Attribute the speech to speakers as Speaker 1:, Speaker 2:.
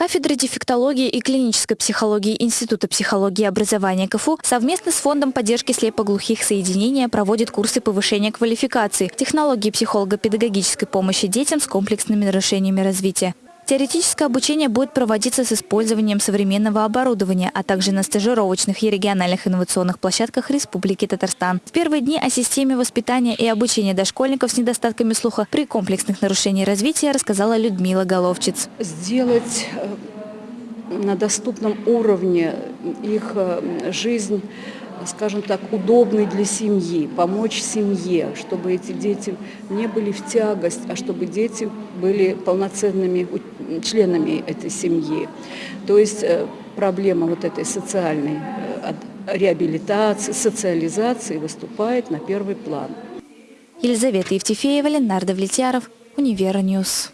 Speaker 1: Кафедра дефектологии и клинической психологии Института психологии и образования КФУ совместно с Фондом поддержки слепоглухих соединения проводит курсы повышения квалификации, технологии психолого-педагогической помощи детям с комплексными нарушениями развития. Теоретическое обучение будет проводиться с использованием современного оборудования, а также на стажировочных и региональных инновационных площадках Республики Татарстан. В первые дни о системе воспитания и обучения дошкольников с недостатками слуха при комплексных нарушениях развития рассказала Людмила Головчиц.
Speaker 2: Сделать э, на доступном уровне их э, жизнь скажем так, удобной для семьи, помочь семье, чтобы эти дети не были в тягость, а чтобы дети были полноценными членами этой семьи. То есть э, проблема вот этой социальной э, реабилитации, социализации выступает на первый план.
Speaker 1: Елизавета Евтефеева, Ленар Давлетьяров, Univer News.